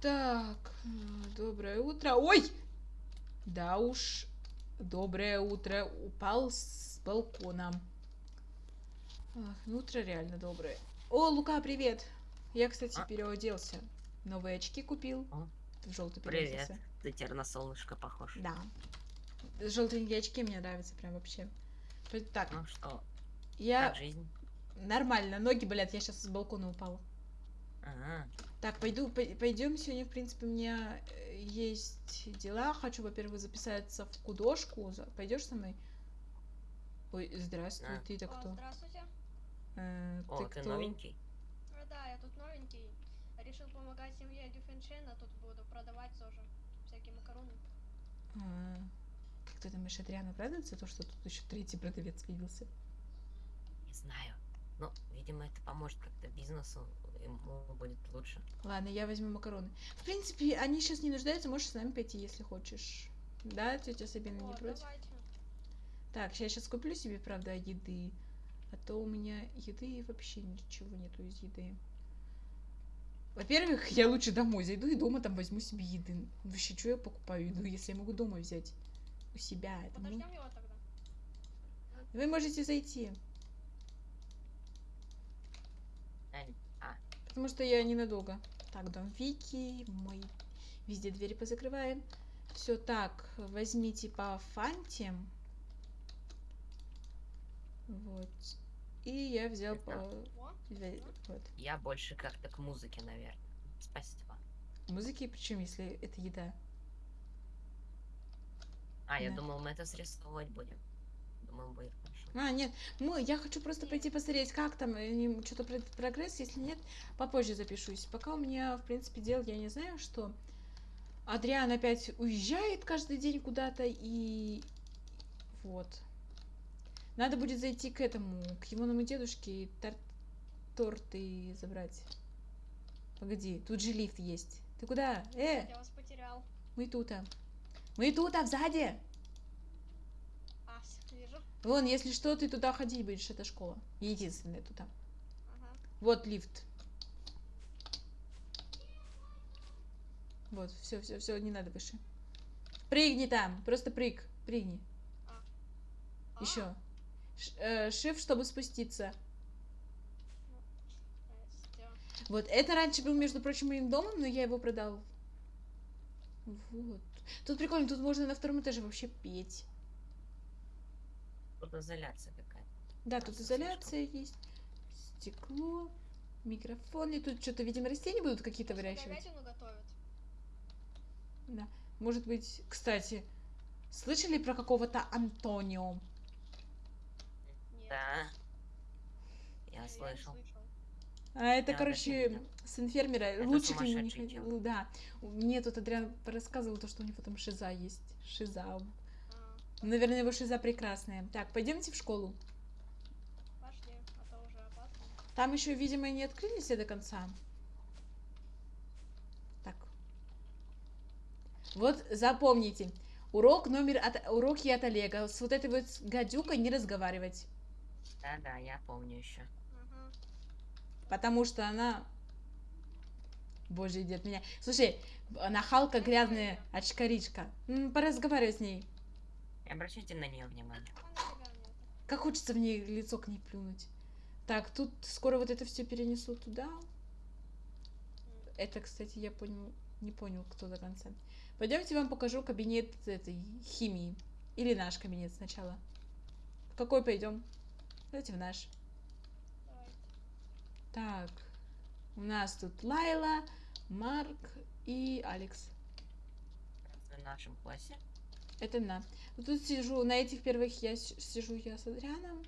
Так, э, доброе утро. Ой! Да уж, доброе утро. Упал с балкона. Ах, ну утро реально доброе. О, Лука, привет. Я, кстати, А? переоделся. Новые очки купил. О, В желтый Привет. Ты теперь на солнышко похож. Да. Желтенькие очки мне нравятся прям вообще. Так, Ну что, я... как жизнь? Нормально, ноги болят, я сейчас с балкона упала. Так, пойду, пойдем сегодня, в принципе, у меня э, есть дела. Хочу, во-первых, записаться в художку. За- Пойдешь со мной? Ой, здравствуй, Да. ты-то кто? Здравствуйте. Э, О, ты, кто? новенький? Э, Да, я тут новенький. Решил помогать семье Дюфеншена. Тут буду продавать тоже всякие макароны. А, как ты думаешь, Адриана радуется то, что тут еще третий продавец появился? Не знаю. Ну, видимо, это поможет как-то бизнесу. Ему будет лучше. Ладно, я возьму макароны. В принципе, они сейчас не нуждаются, можешь с нами пойти, если хочешь. Да, тетя Сабина не О, против? давайте. Так, я сейчас куплю себе, правда, еды. А то у меня еды вообще ничего нету из еды. Во-первых, я лучше домой зайду и дома там возьму себе еды. Вообще, что я покупаю еду, если я могу дома взять у себя? Это ну- Подождем его тогда. Вы можете зайти, Ань, А, потому что я ненадолго. Так, дом Вики, мой... Везде двери позакрываем. Все так, возьмите по фанте. Вот. И я взял по... Вот. я больше как-то к музыке, наверное. Спасибо. Музыки, причем, если это еда. А, я Да. думал, мы это срисовывать будем. Хорошо. А, нет, мы, я хочу просто пойти посмотреть, как там, э, что-то про- прогресс, если нет, попозже запишусь. Пока у меня, в принципе, дел, я не знаю, что Адриан опять уезжает каждый день куда-то, и вот. Надо будет зайти к этому, к Егоному дедушке, и тор- торты забрать. Погоди, тут же лифт есть. Ты куда? Э, я вас потерял. мы тут. а. Мы тут, а сзади. Вижу. Вон, если что, ты туда ходить будешь, это школа. Единственная туда. Ага. Вот лифт. Вот, все, все, все, не надо выше. Прыгни там, просто прыг, прыгни. А, Еще. Шиф, чтобы спуститься. Вот, это раньше был, между прочим, моим домом, но я его продал. Вот. Тут прикольно, тут можно на втором этаже вообще петь. Тут изоляция какая-то. Да, тут изоляция есть, стекло, микрофон. И тут что-то, видимо, растения будут какие-то выращивать. говядину готовят. Да. Может быть, кстати, слышали про какого-то Антонио? Нет. Да. Я не слышал. А это, Да, короче, да, сын фермера. Это Лучше к нему не ходил. Да. Мне тут Адриан рассказывал то, что у него там шиза есть. Шиза. Наверное, его шиза прекрасная. Так, пойдемте в школу. пошли, а то уже опасно. Там еще, видимо, не открыли все до конца. Так. Вот запомните. Урок номер от... уроки от Олега. С вот этой вот гадюкой не разговаривать. Да-да, я помню еще. Ага. Потому что она... Боже, идет меня. Слушай, нахалка грязная очкаричка. Поразговаривай с ней. Обращайте на нее нет. Как хочется в ней лицо к ней плюнуть. Так, тут скоро вот это все перенесу туда. Это, кстати, я понял, не понял, кто до конца. Пойдемте вам покажу кабинет этой химии. Или наш кабинет сначала. В какой пойдем? Давайте в наш. Так, у нас тут Лайла, Марк и Алекс. В нашем классе? Это на. Вот Тут сижу, на этих первых я сижу я с Адрианом.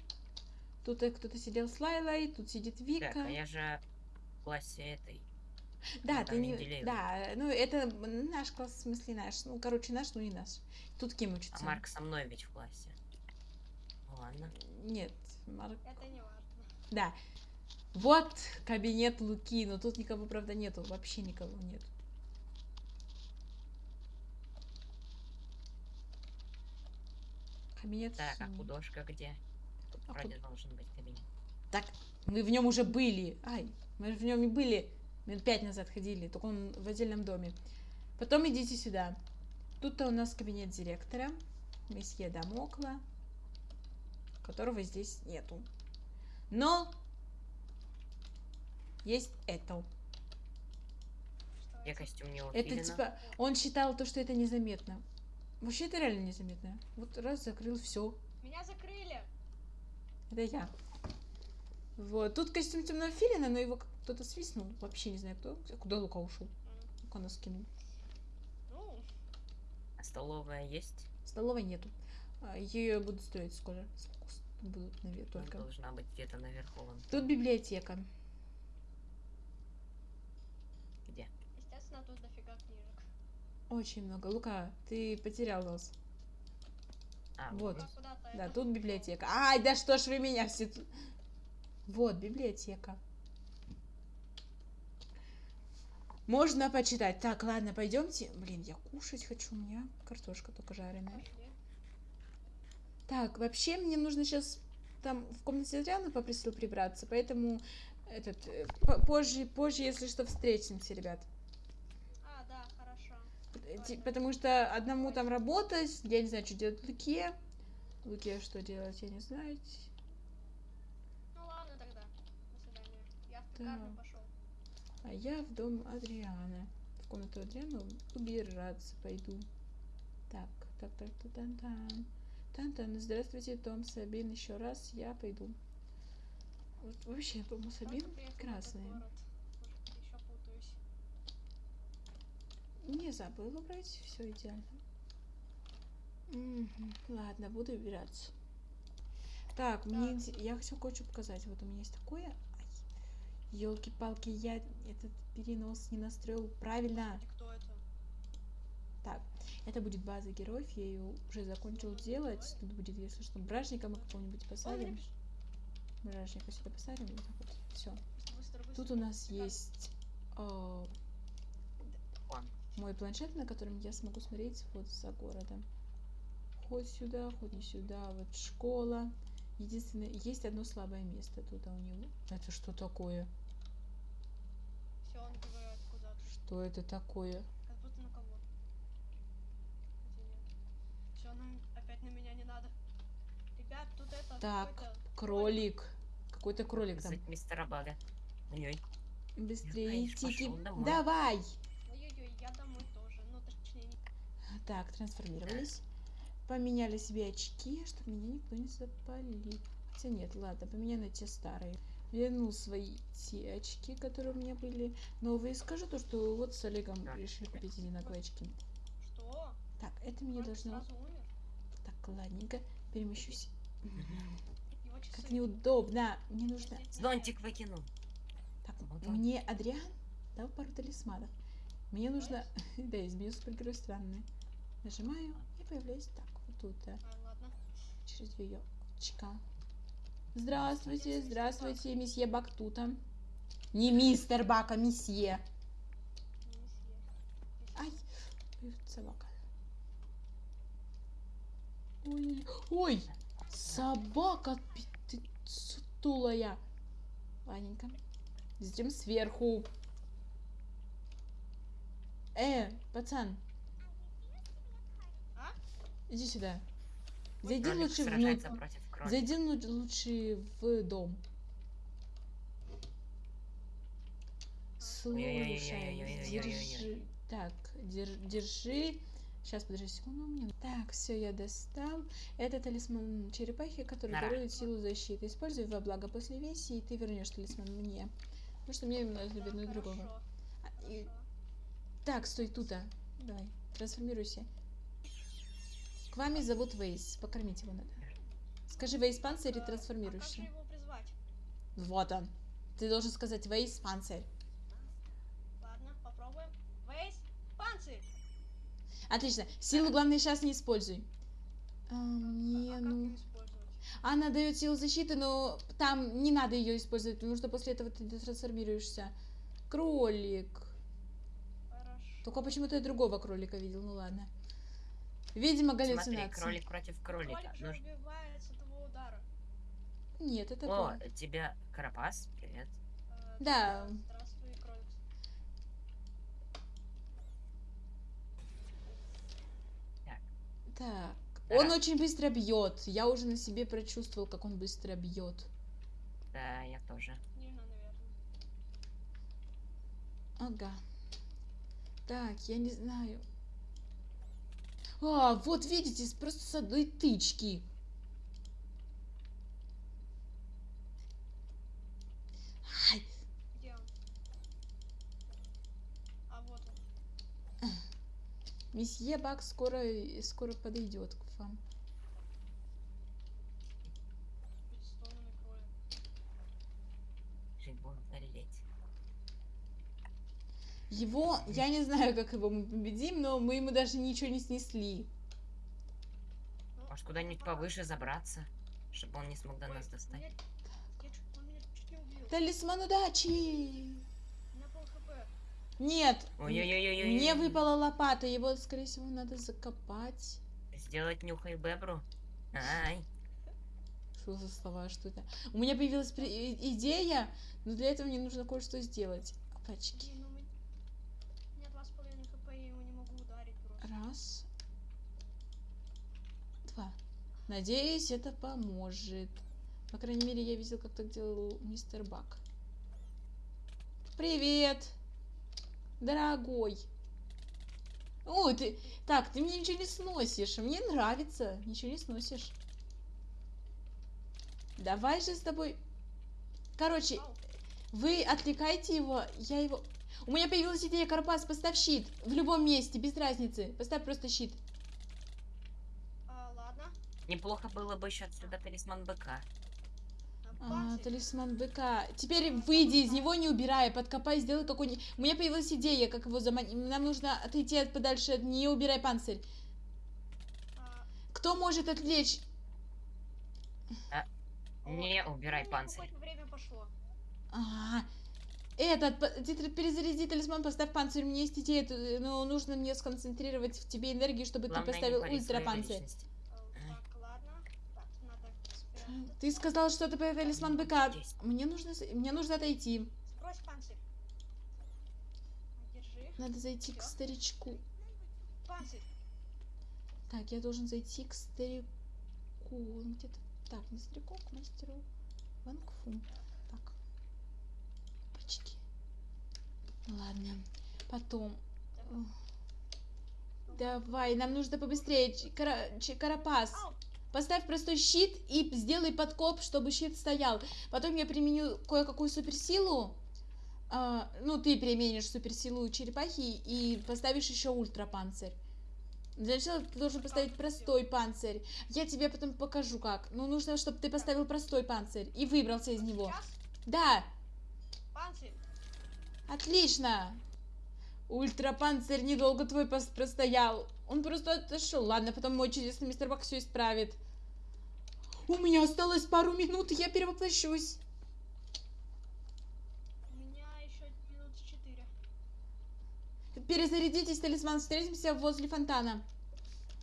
Тут э, кто-то сидел с Лайлой, тут сидит Вика. Так, а я же в классе этой. Да, Ну, ты не... Менделеева. Да, ну это наш класс, в смысле наш. Ну, короче, наш, ну и наш. Тут Ким учится. А Марк со мной ведь в классе. Ну ладно. Нет, Марк. Это не важно. Да. Вот кабинет Луки, но тут никого, правда, нету. Вообще никого нет. Кабинет Так, а художка где? Тут А вроде худ- должен быть кабинет. Так, мы в нем уже были. Ай, мы в нем и были. Минут пять назад ходили, только он в отдельном доме. Потом идите сюда. Тут-то у нас кабинет директора, месье Дамокла, которого здесь нету. Но есть это. Я костюм не Это типа, он считал то, что это незаметно. Вообще это реально незаметно. Вот раз закрыл, все. Меня закрыли! Это я. Вот. Тут костюм темного филина, но его кто-то свистнул. Вообще не знаю кто. Куда Лука ушел? Лука нас скинул. Ну, А столовая есть? Столовой нету. Ее будут строить скоро. Будут наверх Она только. Должна быть где-то наверху. вон Тут библиотека. Где? естественно, тут дофига книжек. Очень много. Лука, ты потерял нас. А, Вот. Да, тут библиотека. Ай, да что ж вы меня все тут... Вот, библиотека. Можно почитать. Так, ладно, пойдемте. Блин, я кушать хочу. У меня картошка только жареная. Так, вообще мне нужно сейчас там в комнате Адриана попросил прибраться, поэтому этот э, по- позже, позже, если что, встретимся, ребят. А, да, хорошо. Э, ти- Потому что одному там работать, я не знаю, что делать Луке. Луке что делать, я не знаю. Ну ладно тогда. До свидания. Я в Да. пекарню пошел. А я в дом Адриана. В комнату Адриана убираться пойду. Так, так, так, так, тан тан Тан-тан, здравствуйте, Том Сабин, еще раз я пойду. Вот вообще, Том Сабин Только приехал в этот красные. город. Может, еще путаюсь. Не забыла брать, все идеально. Мгм, Ладно, буду убираться. Так, мне Так. инте- я хочу кое-что показать. Вот у меня есть такое. Елки-палки, я этот перенос не настроил правильно. И кто это? Так, это будет база героев, я ее уже закончил делать. Тут будет, если что, бражника мы какого-нибудь посадим. Бражника сюда посадим. Вот так вот. Все. Тут у нас есть э. Мой планшет, на котором я смогу смотреть вот за городом. Хоть сюда, хоть не сюда. Вот школа. Единственное, есть одно слабое место тут а у него. Это что такое? Все, он говорит куда-то. Что это такое? Как будто на кого. Все, нам опять на меня не надо. Ребят, тут это Так, Кролик. Какой-то кролик там. Мистера Бага. Быстрее, Тики. Давай! Ой-ой-ой, я домой тоже. Ну, точнее, не... Так, трансформировались. Поменяли себе очки, чтобы меня никто не запалил. Хотя нет, ладно, поменяй на те старые. Вернул свои те очки, которые у меня были новые. Скажу то, что вот с Олегом Да. решили купить одинаковые очки. Что? Так, это мне должно... Так, ладненько, перемещусь. Как неудобно. Мне нужно... Зонтик выкинул. Так, мне Адриан дал пару талисманов. Мне нужно... Да, изменю супергерой странные. Нажимаю и появляюсь так, вот тут, да. Через ее очка. Здравствуйте, здравствуйте, месье Бактута. Не мистер Бак, а месье. Ай, собака. Ой, ой, собака сутулая. Ладненько. Затем сверху. Э, пацан. Иди сюда. Зайди Кролик лучше внутрь. Зайди лучше в дом. Слушай, держи. Так, держи. Сейчас, подожди секунду. Мне... Так, все, я достал. Это талисман черепахи, который Нара. дарует силу защиты. Используй во благо после веси, и ты вернешь талисман мне. Потому что мне нужно вернуть другого. И... Так, стой тут, а. Давай, трансформируйся. К вами зовут Вейс. Покормить его надо. Скажи Вейс панцирь и А, А как трансформируешься. его призвать? Вот он. Ты должен сказать Вейс панцирь. Ладно, попробуем. Вейс, панцирь! Отлично. Силу, главное, сейчас не используй. А, мне, а ну... Она дает силу защиты, но там не надо ее использовать, потому что после этого ты трансформируешься. Кролик. Хорошо. Только почему-то я другого кролика видел, ну ладно. Видимо, галлюцинация. Смотри, кролик против кролика. Кролик же убивает с этого удара. Нет, это О, кролик. тебя Карапас, привет. Э, да. Здравствуй, кролик. Так. Так. Он очень быстро бьет. Я уже на себе прочувствовал, как он быстро бьет. Да, я тоже. Ага. Так, я не знаю. А, вот видите, просто с одной тычки. Ай? А вот месье Бак скоро, скоро подойдет к вам. Хоть с тоннами крови. Жить будем болеть. Его, я не знаю, как его мы победим, но мы ему даже ничего не снесли. Может, куда-нибудь повыше забраться, чтобы он не смог до ой, нас достать. Талисман удачи! У меня пол хп. Нет, Ой-ой-ой-ой-ой. мне выпала лопата, его, скорее всего, надо закопать. Сделать нюхай бебру. Ай. Что за слова, что это? У меня появилась идея, но для этого мне нужно кое-что сделать. Опачки. Блин, ну мы- у меня два с половиной хп, я его не могу ударить просто. Раз. Два. Надеюсь, это поможет. По крайней мере, я видел, как так делал мистер Бак. Привет, дорогой. О, ты... Так, ты мне ничего не сносишь. Мне нравится. Ничего не сносишь. Давай же с тобой... Короче, вы отвлекайте его, я его... У меня появилась идея, Карпас, поставь щит. В любом месте, без разницы. Поставь просто щит. а, ладно. Неплохо было бы еще отсюда талисман быка. А, Панцирь. талисман быка. Теперь выйди из него, не убирая, подкопай, сделай какой-нибудь... У меня появилась идея, как его заманить. Нам нужно отойти от подальше, не убирай панцирь. А, Кто может отвлечь? о, Не убирай ну, панцирь. хоть время пошло. А, этот, по- ты тр- перезаряди талисман, поставь панцирь. У меня есть идея, ты- но нужно мне сконцентрировать в тебе энергию, чтобы Главное, ты не поставил ультра панцирь. Ты сказал что-то про талисман быка. Здесь. Мне нужно, мне нужно отойти. Сбрось панцирь. Держи. Надо зайти к Всё. старичку. Панцирь. Так, я должен зайти к старику. Он где-то... Так, не старику, к мастеру Вангфу. Так. Почти. Ладно. Потом. Давай, нам нужно побыстрее. Кара- Карапас. Поставь простой щит и сделай подкоп, чтобы щит стоял. Потом я применю кое-какую суперсилу. А, ну, ты применишь суперсилу черепахи и поставишь еще ультрапанцирь. Для начала ты должен поставить простой панцирь. Я тебе потом покажу как. Ну, нужно, чтобы ты поставил простой панцирь и выбрался из него. Да, Панцирь. отлично. Ультрапанцирь недолго твой пос- простоял. Он просто отошел. Ладно, потом мой чудесный мистер Бак все исправит. У меня осталось пару минут, я перевоплощусь. У меня еще минут четыре. Перезарядитесь, талисман, встретимся возле фонтана.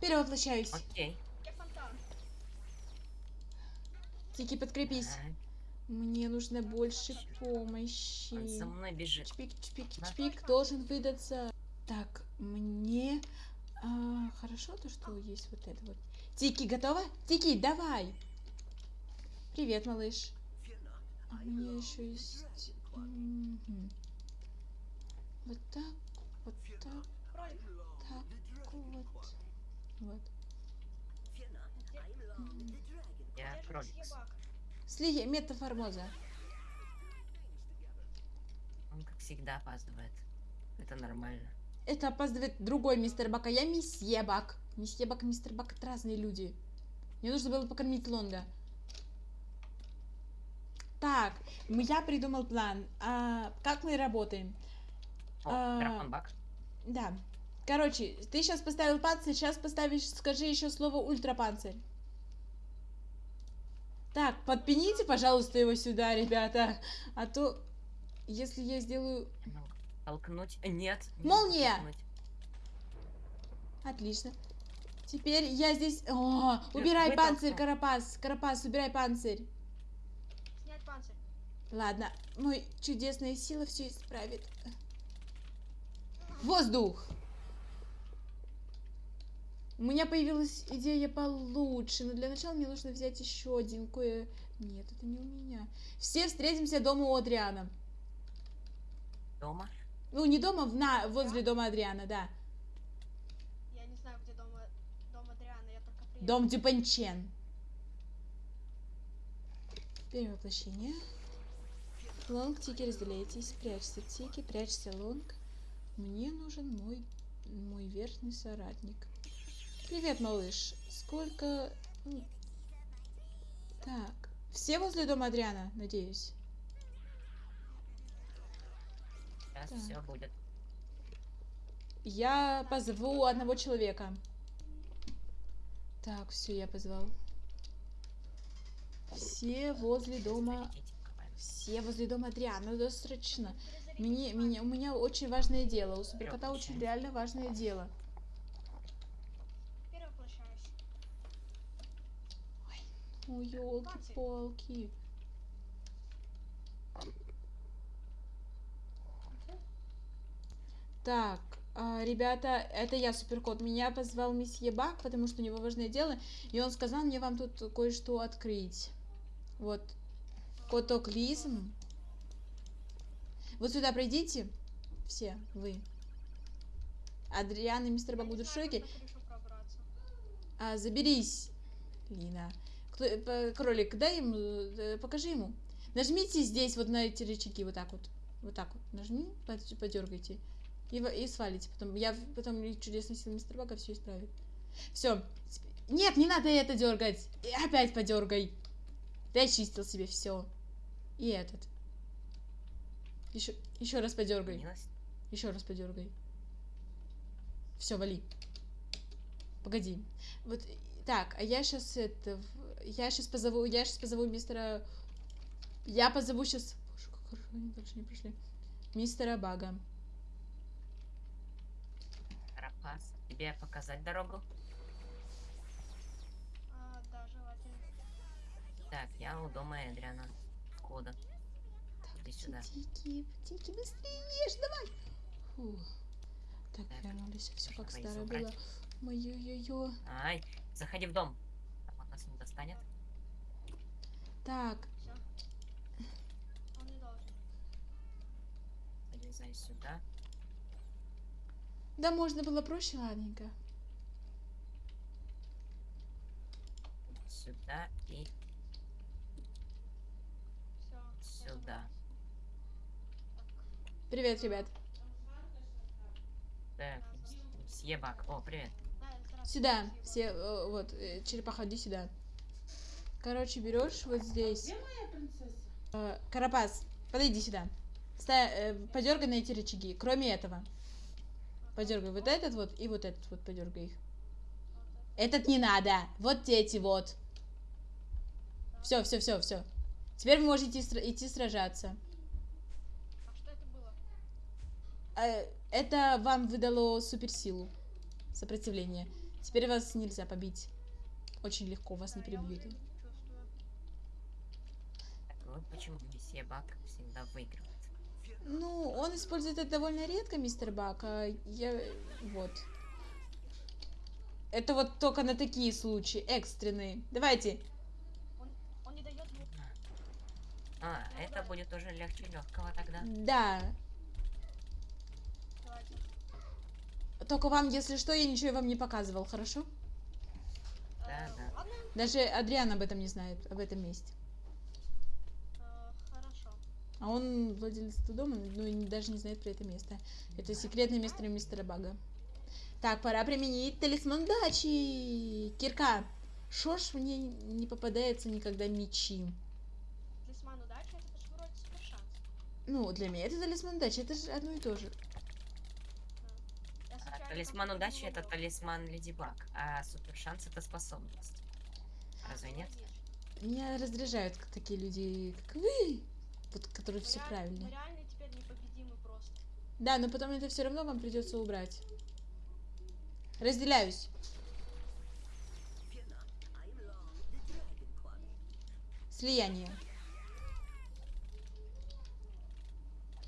Перевоплощаюсь. Окей. Где фонтан? Тики, подкрепись. Ага. Мне нужно больше помощи. Он за мной бежит. Чпик, чпик, чпик, должен выдаться. Так, мне... а, хорошо то, что есть вот это вот. Тики, готова? Тики, давай! Привет, малыш. А у меня еще есть... Мгм. Вот так, вот так, так, вот. Вот. Я кролик. Бак? Слия, метаформоза. Он, как всегда, опаздывает. Это нормально. Это опаздывает другой мистер Бак, а я месье Бак. Месье Бак и мистер Бак это разные люди. Мне нужно было покормить Лонга. Так, я придумал план. А, как мы работаем? О, А, драконбак. Да. Короче, ты сейчас поставил панцирь, сейчас поставишь, скажи еще слово ультрапанцирь. Так, подпините, пожалуйста, его сюда, ребята. А то, если я сделаю... Ну, Толкнуть? Нет. не Молния! толкнуть. Отлично. Теперь я здесь... О, убирай панцирь, Карапас. Карапас, убирай панцирь. Снять панцирь. Ладно, мой чудесная сила все исправит. Воздух! У меня появилась идея получше, но для начала мне нужно взять еще один кое... Нет, это не у меня. Все встретимся дома у Адриана. Дома? Ну, не дома, в на... возле дома Адриана, да. Я не знаю, где дом, дом Адриана, я только приехал. Дом Дюпанчен. Перевоплощение. Лонг, Тики, разделяйтесь. Прячься, Тики, прячься, Лонг. Мне нужен мой, мой верхний соратник. Привет, малыш. Сколько... Так. Все возле дома Адриана, надеюсь? Сейчас Так. все будет. Я позову одного человека. Так, все, я позвал. Все возле дома... Все возле дома Адриана, срочно. Перезарядить Мне, меня, у меня очень важное дело. У суперкота очень реально важное дело. Перевоплощаюсь. Ой, елки-палки. Так, а, ребята, это я, Суперкот. Меня позвал месье Бак, потому что у него важное дело. И он сказал мне вам тут кое-что открыть. Вот. Котоклизм. Вот сюда пройдите. Все, вы. Адриан и мистер Бак будут в шоке. А, заберись, Лина. Кролик, дай ему, э, покажи ему. Нажмите здесь вот на эти рычаги, вот так вот. Вот так вот. Нажми, под- подергайте. И, и свалите. Потом я потом чудесный сил мистер Бака все исправит. Все. Нет, не надо это дергать. И опять подергай. Ты очистил себе все. И этот. Еще, еще раз подергай. Еще раз подергай. Все, вали. Погоди. Вот так, а я сейчас это. Я сейчас позову. Я сейчас позову мистера. Я позову сейчас. Боже, как хорошо, они дальше не пришли. Мистера Бага. Карапас. Тебе показать дорогу? А, да, желательно. Так, я у дома Эдриана. Кода. Иди сюда. Тики, тики, быстрее ешь, давай. Фу. Так, Так, вернулись. Все как старое собрать. было. Ой-ой-ой. Ай, заходи в дом. Там он нас не достанет. Так, Все. Он не должен. Залезай сюда. да можно было проще, ладненько. Сюда и Все. сюда. Привет, ребят. Так, мсье Бак. О, привет. Сюда. Все, э, вот, э, черепаха, иди сюда. Короче, берешь вот здесь. Э, Карапас, подойди сюда. Ста- подергай на эти рычаги. Кроме этого. Подергай вот этот вот и вот этот вот подергай их. Этот не надо. Вот эти вот. Все, все, все, все. Теперь вы можете сра- идти сражаться. А что это было? Это вам выдало суперсилу. Сопротивление. Теперь вас нельзя побить. Очень легко, вас не перебьют. вот почему месье Бак всегда выигрывает. Ну, он использует это довольно редко, мистер Бак, а я... Вот. Это вот только на такие случаи, экстренные. Давайте. Он не дает. А, это будет уже легче легкого тогда. Да. Давайте. Только вам, если что, я ничего вам не показывал, хорошо? Да, Э, да. Даже Адриан об этом не знает, об этом месте. э, хорошо. А он владелец этого дома, ну и даже не знает про это место. Это секретное место мистера Бага. Так, пора применить талисман дачи. Кирка, шо ж мне не попадается никогда мечи? Талисман удачи, это же вроде супер шанс. Ну, для меня это талисман дачи, это же одно и то же. Талисман удачи это талисман Леди Баг, а супер шанс это способность. Разве нет? Меня раздражают такие люди, как вы, вот, которые все правильно. Мы реально теперь непобедимы просто. Да, но потом это все равно вам придется убрать. Разделяюсь. Слияние.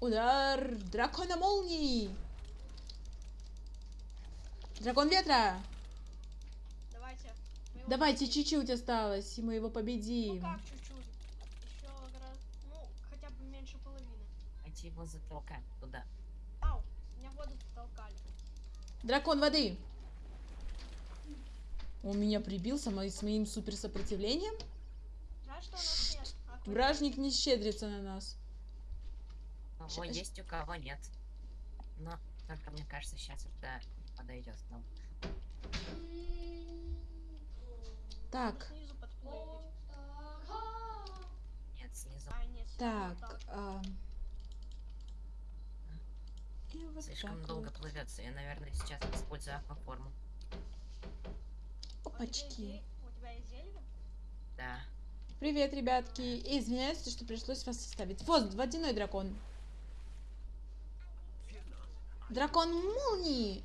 Удар дракона молнии. Дракон ветра. Давайте почти- чуть-чуть осталось, и мы его Ну победим. как чуть-чуть? Еще раз, ну, хотя бы меньше половины. Давайте его затолкаем туда. Ау, меня в воду толкали. Дракон воды. Он меня прибил со мои- с моим суперсопротивлением. Жаль, что у нас нет. аквариума. Вражник не щедрится на нас. У кого щ- есть, у кого нет. Но только мне кажется, сейчас это подойдет нам. Так. Нет, снизу. Так. И вот Слишком так долго вот. плывется. Я, наверное, сейчас использую акваформу. Опачки. зель- У тебя есть зелье? Да. Привет, ребятки. Извиняюсь, что пришлось вас оставить. Вот, водяной дракон. Дракон молнии.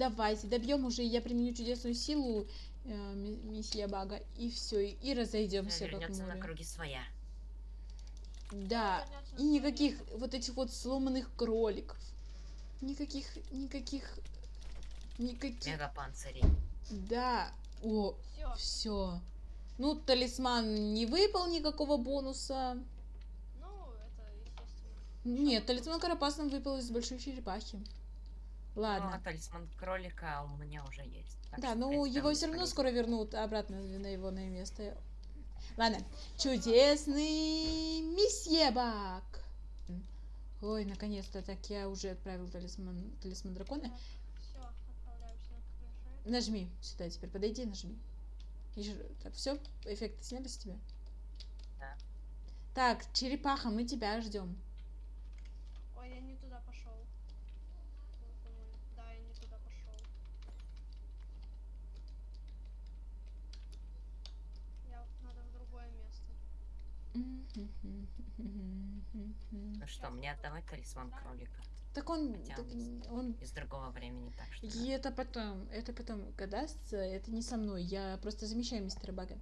Давайте, добьем уже, я применю чудесную силу э, месье Бага, и все, и разойдемся как Вернется на круги своя. Да, и никаких вот этих вот сломанных кроликов. Никаких, никаких, никаких. Мегапанцирей. Да. О, Все. все. Ну, талисман не выпал никакого бонуса. Ну, это естественно. Нет, талисман Карапас нам выпал из большой черепахи. Ну, а Ладно. талисман кролика у меня уже есть. Да, ну его все равно скоро вернут обратно на его на место. Ладно. Чудесный месье Бак. Ой, наконец-то так я уже отправил талисман, талисман дракона. Все, отправляемся на. Нажми сюда теперь, подойди, нажми. Так, все, эффекты сняли с тебя? Да. Так, черепаха, мы тебя ждем. Ой, я не туда пошел. Да, я не туда пошел. Я надо в другое место. Ну что, мне отдавать талисман кролика Так он, Хотя так он- он, из другого времени, так что... и это потом, это потом, когда дастся, это не со мной, я просто замещаю мистера Бага.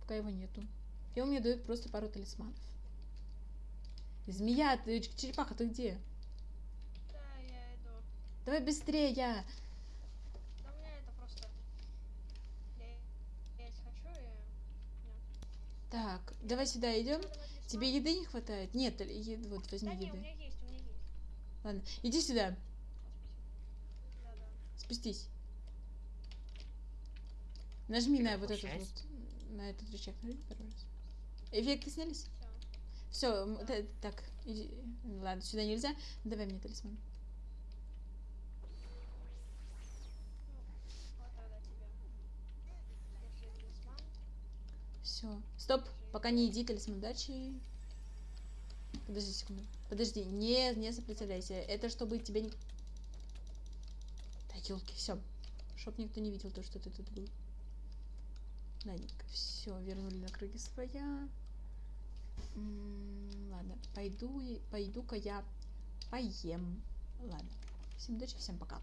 Пока его нету. И он мне дает просто пару талисманов. Змея, ты, черепаха, ты где? Да, я иду. Давай быстрее, я. Да у меня это просто... Я есть хочу и... Так, давай сюда идем. Тебе еды не хватает? Нет, е- вот возьми Да не, у еды. меня есть, у меня есть. Ладно, иди сюда. Да, да. спустись. Нажми на вот этот вот, на этот рычаг. Нажми раз. Эффекты снялись? Все. Все, так, иди. ладно, сюда нельзя. Давай мне талисман. Вот тогда тебе. Держи талисман. Все. Стоп, пока не иди, талисман удачи. Подожди секунду. Подожди, не, не сопротивляйся. Это чтобы тебе не... Да, елки, все. Чтоб никто не видел то, что ты тут был. Ладненько, все, вернули на круги своя. М, Ладно, пойду, пойду-ка я поем. Ладно. Всем удачи, всем пока.